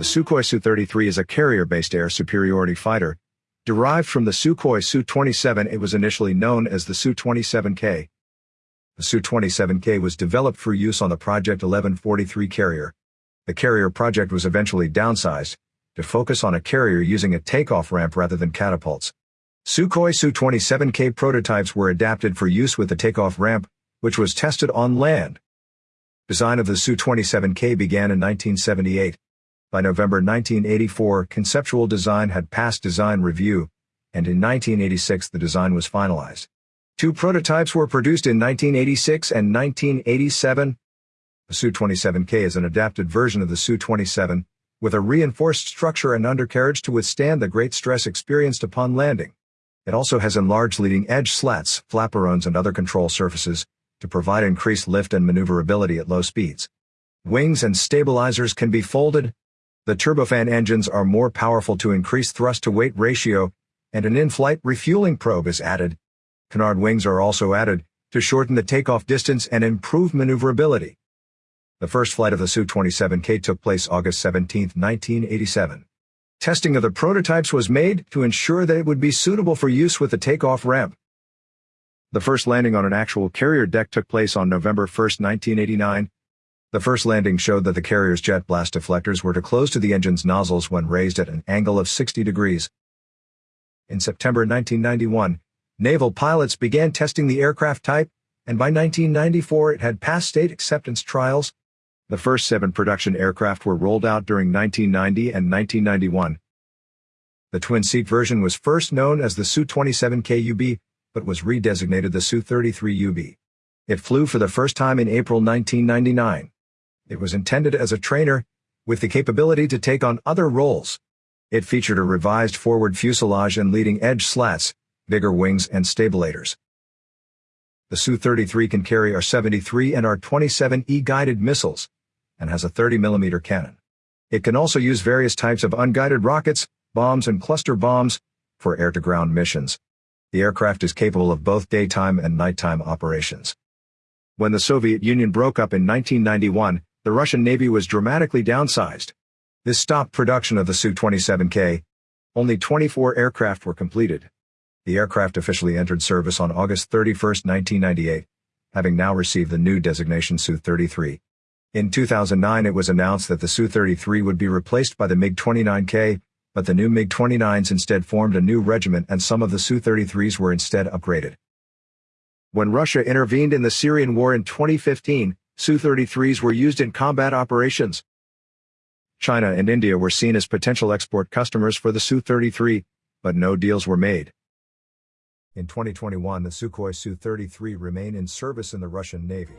The Sukhoi Su-33 is a carrier-based air superiority fighter. Derived from the Sukhoi Su-27 it was initially known as the Su-27K. The Su-27K was developed for use on the Project 1143 carrier. The carrier project was eventually downsized, to focus on a carrier using a takeoff ramp rather than catapults. Sukhoi Su-27K prototypes were adapted for use with the takeoff ramp, which was tested on land. Design of the Su-27K began in 1978. By November 1984, conceptual design had passed design review, and in 1986 the design was finalized. Two prototypes were produced in 1986 and 1987. The Su-27K is an adapted version of the Su-27, with a reinforced structure and undercarriage to withstand the great stress experienced upon landing. It also has enlarged leading edge slats, flaperons and other control surfaces, to provide increased lift and maneuverability at low speeds. Wings and stabilizers can be folded, the turbofan engines are more powerful to increase thrust-to-weight ratio, and an in-flight refueling probe is added. Canard wings are also added, to shorten the takeoff distance and improve maneuverability. The first flight of the Su-27K took place August 17, 1987. Testing of the prototypes was made to ensure that it would be suitable for use with the takeoff ramp. The first landing on an actual carrier deck took place on November 1, 1989, the first landing showed that the carrier's jet blast deflectors were to close to the engine's nozzles when raised at an angle of 60 degrees. In September 1991, naval pilots began testing the aircraft type, and by 1994 it had passed state acceptance trials. The first seven production aircraft were rolled out during 1990 and 1991. The twin-seat version was first known as the Su-27K-UB, but was redesignated the Su-33UB. It flew for the first time in April 1999. It was intended as a trainer, with the capability to take on other roles. It featured a revised forward fuselage and leading edge slats, bigger wings and stabilators. The Su-33 can carry R-73 and R-27E guided missiles, and has a 30mm cannon. It can also use various types of unguided rockets, bombs and cluster bombs, for air-to-ground missions. The aircraft is capable of both daytime and nighttime operations. When the Soviet Union broke up in 1991, the Russian Navy was dramatically downsized. This stopped production of the Su-27K. Only 24 aircraft were completed. The aircraft officially entered service on August 31, 1998, having now received the new designation Su-33. In 2009 it was announced that the Su-33 would be replaced by the MiG-29K, but the new MiG-29s instead formed a new regiment and some of the Su-33s were instead upgraded. When Russia intervened in the Syrian war in 2015, Su-33s were used in combat operations. China and India were seen as potential export customers for the Su-33, but no deals were made. In 2021 the Sukhoi Su-33 remain in service in the Russian Navy.